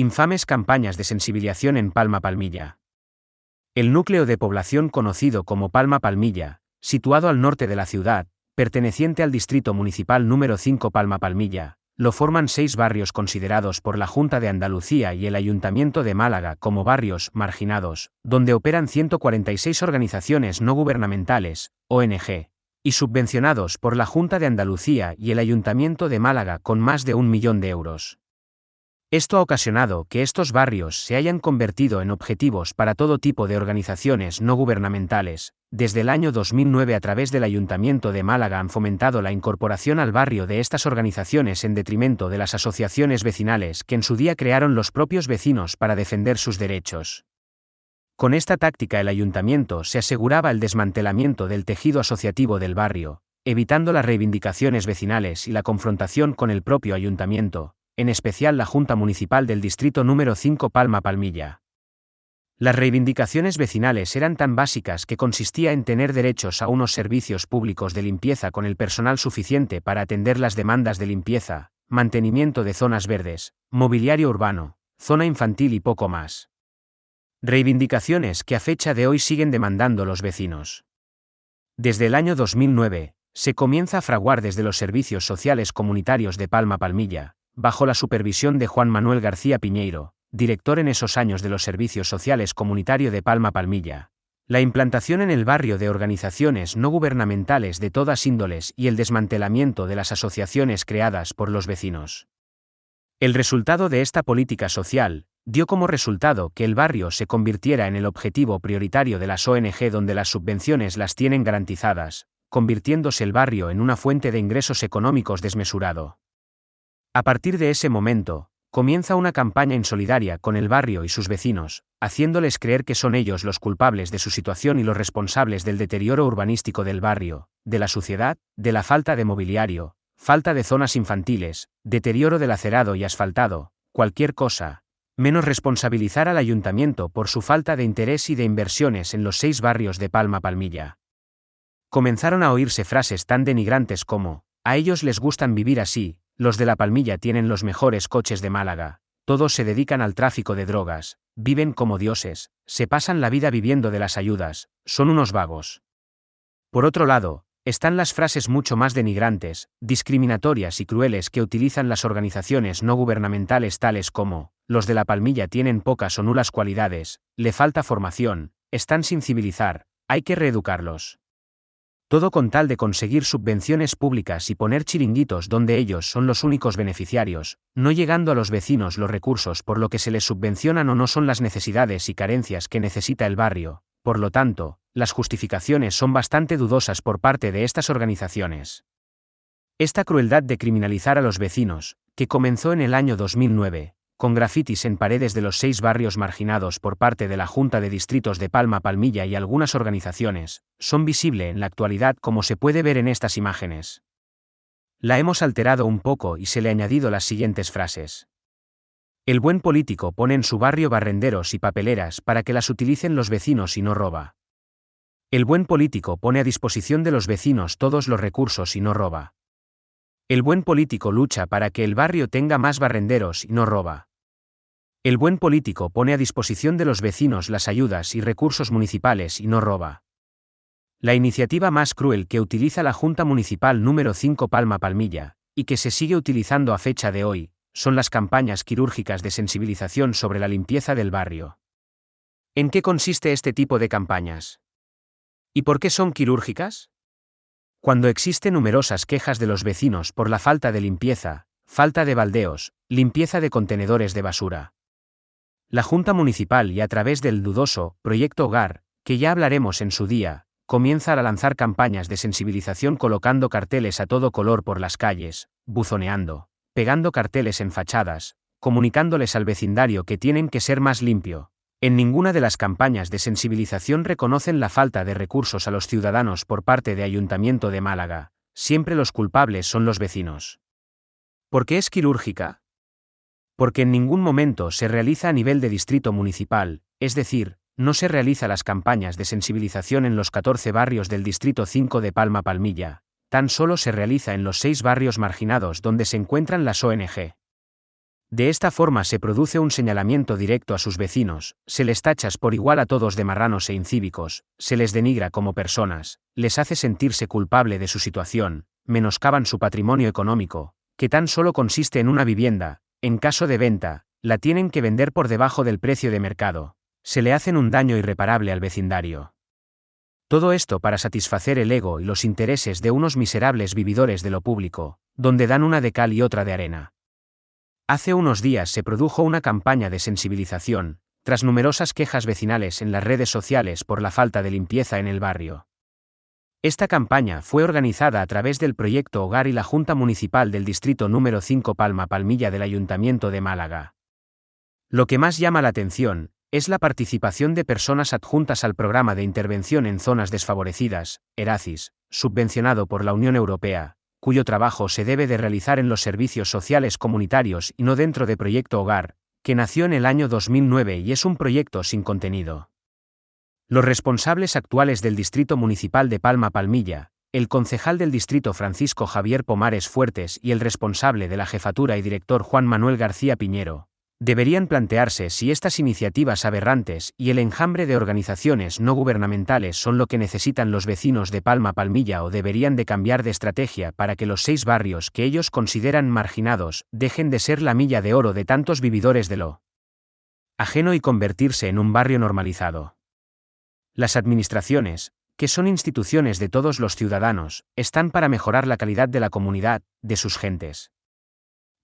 Infames campañas de sensibilización en Palma Palmilla. El núcleo de población conocido como Palma Palmilla, situado al norte de la ciudad, perteneciente al distrito municipal número 5 Palma Palmilla, lo forman seis barrios considerados por la Junta de Andalucía y el Ayuntamiento de Málaga como barrios marginados, donde operan 146 organizaciones no gubernamentales, ONG, y subvencionados por la Junta de Andalucía y el Ayuntamiento de Málaga con más de un millón de euros. Esto ha ocasionado que estos barrios se hayan convertido en objetivos para todo tipo de organizaciones no gubernamentales. Desde el año 2009 a través del Ayuntamiento de Málaga han fomentado la incorporación al barrio de estas organizaciones en detrimento de las asociaciones vecinales que en su día crearon los propios vecinos para defender sus derechos. Con esta táctica el ayuntamiento se aseguraba el desmantelamiento del tejido asociativo del barrio, evitando las reivindicaciones vecinales y la confrontación con el propio ayuntamiento, en especial la Junta Municipal del Distrito número 5 Palma Palmilla. Las reivindicaciones vecinales eran tan básicas que consistía en tener derechos a unos servicios públicos de limpieza con el personal suficiente para atender las demandas de limpieza, mantenimiento de zonas verdes, mobiliario urbano, zona infantil y poco más. Reivindicaciones que a fecha de hoy siguen demandando los vecinos. Desde el año 2009, se comienza a fraguar desde los servicios sociales comunitarios de Palma Palmilla, bajo la supervisión de Juan Manuel García Piñeiro, director en esos años de los Servicios Sociales Comunitario de Palma Palmilla. La implantación en el barrio de organizaciones no gubernamentales de todas índoles y el desmantelamiento de las asociaciones creadas por los vecinos. El resultado de esta política social dio como resultado que el barrio se convirtiera en el objetivo prioritario de las ONG donde las subvenciones las tienen garantizadas, convirtiéndose el barrio en una fuente de ingresos económicos desmesurado. A partir de ese momento, comienza una campaña insolidaria con el barrio y sus vecinos, haciéndoles creer que son ellos los culpables de su situación y los responsables del deterioro urbanístico del barrio, de la suciedad, de la falta de mobiliario, falta de zonas infantiles, deterioro del acerado y asfaltado, cualquier cosa, menos responsabilizar al ayuntamiento por su falta de interés y de inversiones en los seis barrios de Palma Palmilla. Comenzaron a oírse frases tan denigrantes como, a ellos les gustan vivir así, los de la Palmilla tienen los mejores coches de Málaga, todos se dedican al tráfico de drogas, viven como dioses, se pasan la vida viviendo de las ayudas, son unos vagos. Por otro lado, están las frases mucho más denigrantes, discriminatorias y crueles que utilizan las organizaciones no gubernamentales tales como, los de la palmilla tienen pocas o nulas cualidades, le falta formación, están sin civilizar, hay que reeducarlos. Todo con tal de conseguir subvenciones públicas y poner chiringuitos donde ellos son los únicos beneficiarios, no llegando a los vecinos los recursos por lo que se les subvencionan o no son las necesidades y carencias que necesita el barrio. Por lo tanto, las justificaciones son bastante dudosas por parte de estas organizaciones. Esta crueldad de criminalizar a los vecinos, que comenzó en el año 2009, con grafitis en paredes de los seis barrios marginados por parte de la Junta de Distritos de Palma Palmilla y algunas organizaciones, son visible en la actualidad como se puede ver en estas imágenes. La hemos alterado un poco y se le ha añadido las siguientes frases. El buen político pone en su barrio barrenderos y papeleras para que las utilicen los vecinos y no roba. El buen político pone a disposición de los vecinos todos los recursos y no roba. El buen político lucha para que el barrio tenga más barrenderos y no roba. El buen político pone a disposición de los vecinos las ayudas y recursos municipales y no roba. La iniciativa más cruel que utiliza la Junta Municipal número 5 Palma Palmilla, y que se sigue utilizando a fecha de hoy, son las campañas quirúrgicas de sensibilización sobre la limpieza del barrio. ¿En qué consiste este tipo de campañas? ¿Y por qué son quirúrgicas? Cuando existen numerosas quejas de los vecinos por la falta de limpieza, falta de baldeos, limpieza de contenedores de basura, la Junta Municipal y a través del dudoso Proyecto Hogar, que ya hablaremos en su día, comienza a lanzar campañas de sensibilización colocando carteles a todo color por las calles, buzoneando, pegando carteles en fachadas, comunicándoles al vecindario que tienen que ser más limpio. En ninguna de las campañas de sensibilización reconocen la falta de recursos a los ciudadanos por parte de Ayuntamiento de Málaga, siempre los culpables son los vecinos. ¿Por qué es quirúrgica? Porque en ningún momento se realiza a nivel de distrito municipal, es decir, no se realiza las campañas de sensibilización en los 14 barrios del Distrito 5 de Palma Palmilla, tan solo se realiza en los seis barrios marginados donde se encuentran las ONG. De esta forma se produce un señalamiento directo a sus vecinos, se les tachas por igual a todos de marranos e incívicos, se les denigra como personas, les hace sentirse culpable de su situación, menoscaban su patrimonio económico, que tan solo consiste en una vivienda, en caso de venta, la tienen que vender por debajo del precio de mercado, se le hacen un daño irreparable al vecindario. Todo esto para satisfacer el ego y los intereses de unos miserables vividores de lo público, donde dan una de cal y otra de arena. Hace unos días se produjo una campaña de sensibilización, tras numerosas quejas vecinales en las redes sociales por la falta de limpieza en el barrio. Esta campaña fue organizada a través del proyecto Hogar y la Junta Municipal del Distrito número 5 Palma Palmilla del Ayuntamiento de Málaga. Lo que más llama la atención es la participación de personas adjuntas al programa de intervención en zonas desfavorecidas, ERACIS, subvencionado por la Unión Europea, cuyo trabajo se debe de realizar en los servicios sociales comunitarios y no dentro de Proyecto Hogar, que nació en el año 2009 y es un proyecto sin contenido. Los responsables actuales del Distrito Municipal de Palma Palmilla, el concejal del distrito Francisco Javier Pomares Fuertes y el responsable de la jefatura y director Juan Manuel García Piñero, Deberían plantearse si estas iniciativas aberrantes y el enjambre de organizaciones no gubernamentales son lo que necesitan los vecinos de Palma Palmilla o deberían de cambiar de estrategia para que los seis barrios que ellos consideran marginados dejen de ser la milla de oro de tantos vividores de lo ajeno y convertirse en un barrio normalizado. Las administraciones, que son instituciones de todos los ciudadanos, están para mejorar la calidad de la comunidad, de sus gentes.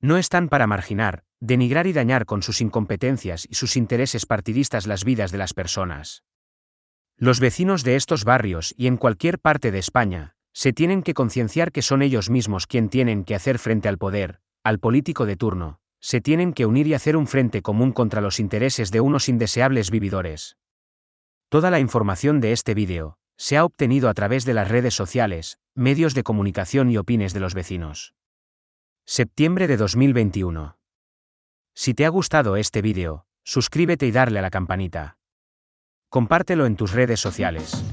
No están para marginar, denigrar y dañar con sus incompetencias y sus intereses partidistas las vidas de las personas. Los vecinos de estos barrios y en cualquier parte de España, se tienen que concienciar que son ellos mismos quien tienen que hacer frente al poder, al político de turno, se tienen que unir y hacer un frente común contra los intereses de unos indeseables vividores. Toda la información de este vídeo se ha obtenido a través de las redes sociales, medios de comunicación y opines de los vecinos. Septiembre de 2021. Si te ha gustado este vídeo, suscríbete y darle a la campanita. Compártelo en tus redes sociales.